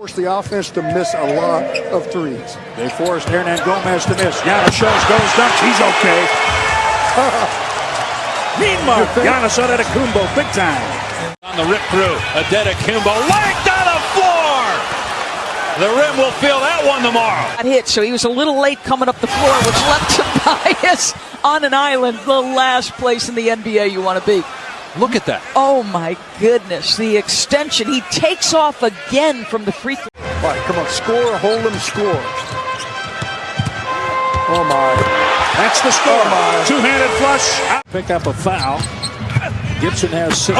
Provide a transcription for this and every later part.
Force the offense to miss a lot of threes. They forced Hernangomez to miss. Giannis shows, goes, dunks. He's okay. Meanwhile, Giannis Antetokounmpo, big time. On the rip through, Antetokounmpo lanked on the floor. The rim will feel that one tomorrow. Got hit, so he was a little late coming up the floor, which left Tobias on an island, the last place in the NBA you want to be. Look at that. Oh my goodness, the extension. He takes off again from the free throw. All right, come on, score, hold him, score. Oh my. That's the score. Oh, my. Two-handed flush. Pick up a foul. Gibson has 16.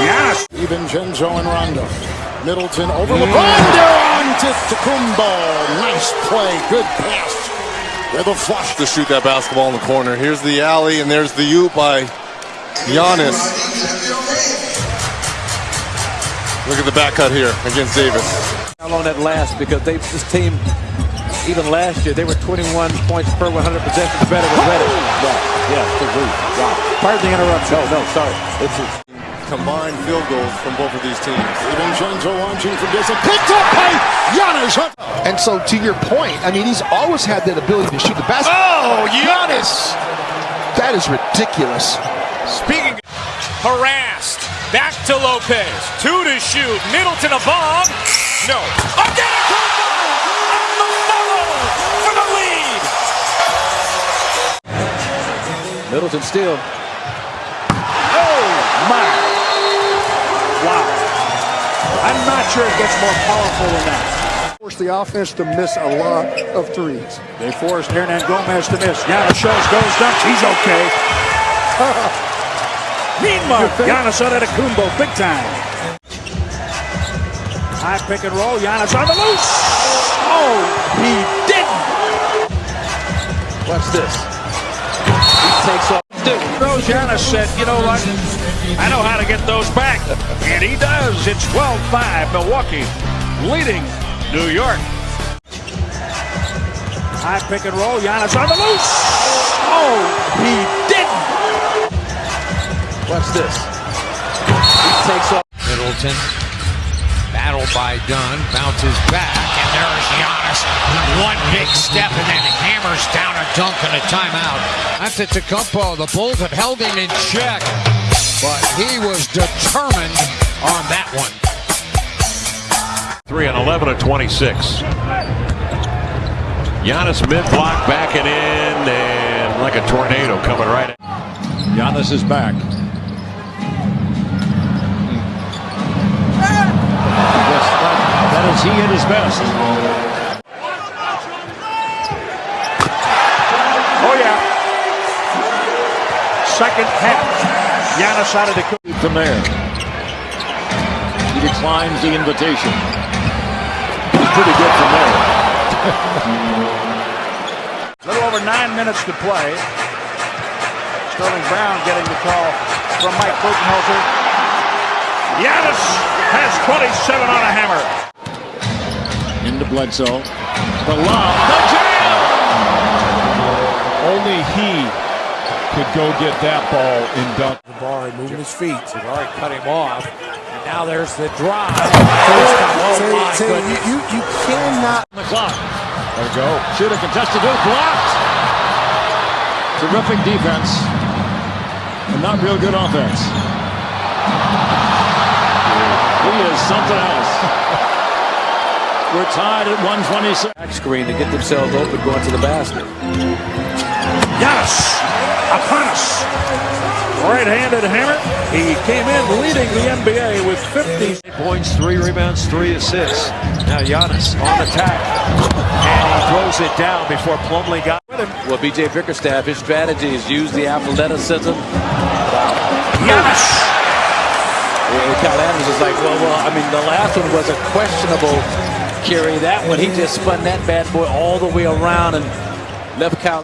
Giannis. Even Genzo and Rondo. Middleton over mm. LeBron down to Tacumbo. Nice play, good pass. With a flush. to shoot that basketball in the corner. Here's the alley, and there's the U by Giannis. Look at the back cut here against Davis. How long that lasts because they this team even last year they were 21 points per 100 possessions better than Reddit. Yeah, yeah, good read. Wow. Pardon the interruption. No, no, sorry. It's a, Combined field goals from both of these teams. Even Genzo launching from distance. Picked up by Giannis. And so, to your point, I mean, he's always had that ability to shoot the basket. oh, Giannis! That is ridiculous. Speaking of harassed. Back to Lopez. Two to shoot. Middleton a bomb. No. Again a on the follow for the lead. Middleton still. Oh, my. Wow. I'm not sure it gets more powerful than that. Force the offense to miss a lot of threes. They forced Hernangomez to miss. Giannis shows, goes, dunks. He's okay. Meanwhile, Giannis Antetokounmpo, big time. High pick and roll. Giannis on the loose. Oh, he didn't. Watch this. He takes off. Dude, Rose Giannis said, you know what? I know how to get those back. And he does. It's 12-5. Milwaukee leading New York. High pick and roll. Giannis on the loose. Oh, he didn't. Watch this. He takes off. Middleton. Battle by Dunn. Bounces back. And there's Giannis. One big step and then hammers down a dunk and a timeout. That's it to Tacumpo. The Bulls have held him in check. But he was determined on that one. 3 and 11 at 26. Giannis mid block backing in and like a tornado coming right. Giannis is back. Is he at his best. Oh yeah. Second half. Giannis out of the from there. He declines the invitation. Pretty good from there. A little over nine minutes to play. Sterling Brown getting the call from Mike Budenholzer. Giannis has 27 on a hammer. Into Bledsoe. The lob. The jam! Only he could go get that ball in dunk. Jabari moving his feet. Jabari cut him off. And now there's the drive. Say, Oh, say, you, you, you cannot. the clock. There we go. Shoot a contested hoop. Blocked. Terrific defense. And not real good offense. He is something else. We're tied at 126. Back screen to get themselves open going to the basket. Giannis upon us. Right-handed hammer. He came in leading the NBA with 50 Points, three rebounds, three assists. Now Giannis on attack. And he throws it down before Plumlee got with him. Well, BJ Bickerstaff, his strategy is use the athleticism. Giannis. And Kyle Adams is like, well, well, I mean, the last one was a questionable carry. That one, he just spun that bad boy all the way around and left Kyle.